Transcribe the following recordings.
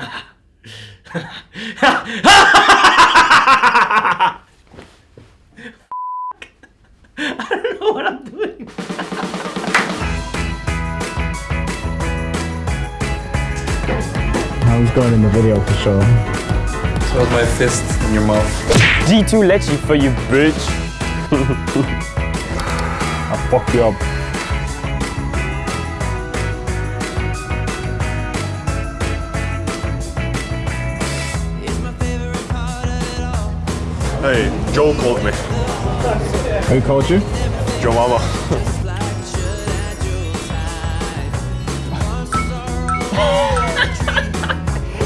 I don't know what I'm doing. I was going in the video for sure. So was my fist in your mouth. G2 Lecce for you, bitch. I'll fuck you up. Hey, Joe called me. Who called you? Joe Mama.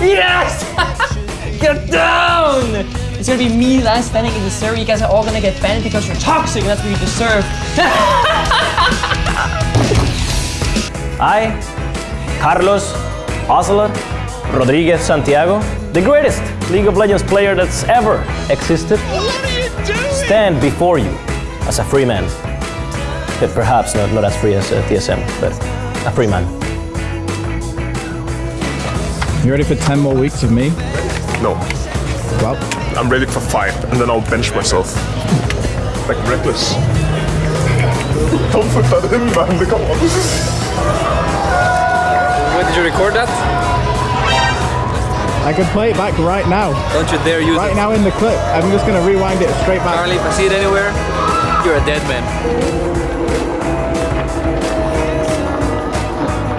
Yes! Get down! It's gonna be me last standing in the server. You guys are all gonna get banned because you're toxic and that's what you deserve. I, Carlos Osler Rodriguez Santiago, the greatest League of Legends player that's ever existed, stand before you as a free man. But perhaps not, not as free as uh, TSM, but a free man. You ready for 10 more weeks of me? No, Well, I'm ready for five, and then I'll bench myself. Like Rekkles. Don't put that in, man. Come on. When did you record that? I can play it back right now. Don't you dare use Right it. Right now in the clip. I'm just gonna rewind it straight back. Charlie, if I see it anywhere, you're a dead man.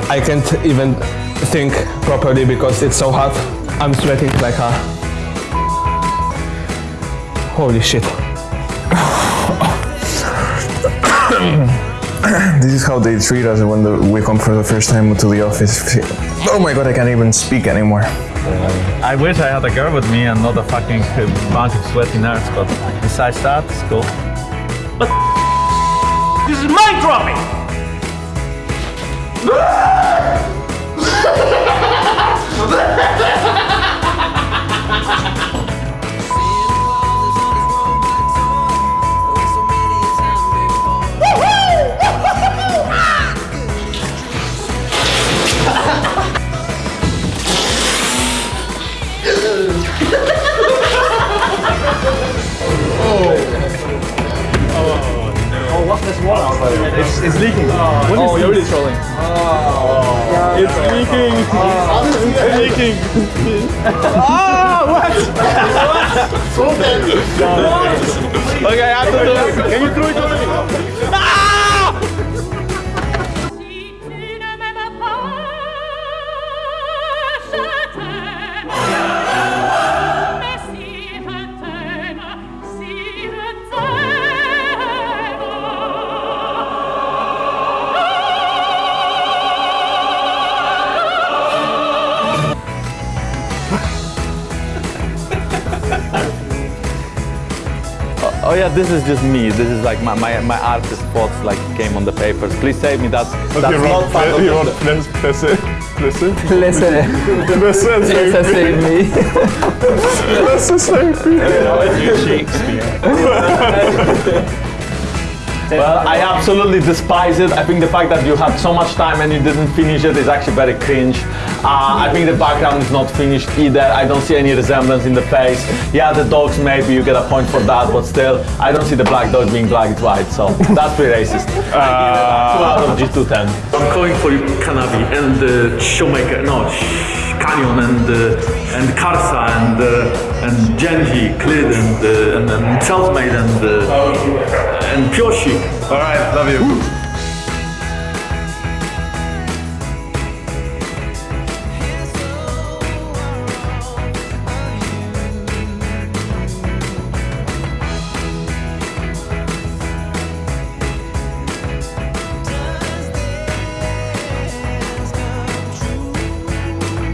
I can't even think properly because it's so hot. I'm sweating like a. Holy shit. this is how they treat us when the, we come for the first time to the office. Oh my god, I can't even speak anymore. I wish I had a girl with me and not a fucking bunch of sweaty nerds, but besides that, it's cool. But this is mind dropping! It's, it's leaking. What oh, you're really trolling. It's leaking. it's leaking. ah, what? okay, I have to do it. Can you do it on me? Oh yeah, this is just me. This is like my, my, my artist thoughts like came on the papers. Please save me. That's that's Okay, not Ron, part of you the- want let's let's let's Listen, let's listen, save me. Well, I absolutely despise it. I think the fact that you had so much time and you didn't finish it is actually very cringe. Uh, I think the background is not finished either. I don't see any resemblance in the face. Yeah, the dogs maybe you get a point for that, but still, I don't see the black dog being black, it's white. So that's pretty racist. I give it a two out of G210. I'm calling for you, Kanavi and uh, Showmaker, no, Sh- Canyon and uh, and Karsa and uh, and Genji, Clid and uh, and, and Selfmade and uh, and Pyoshi. All right, love you.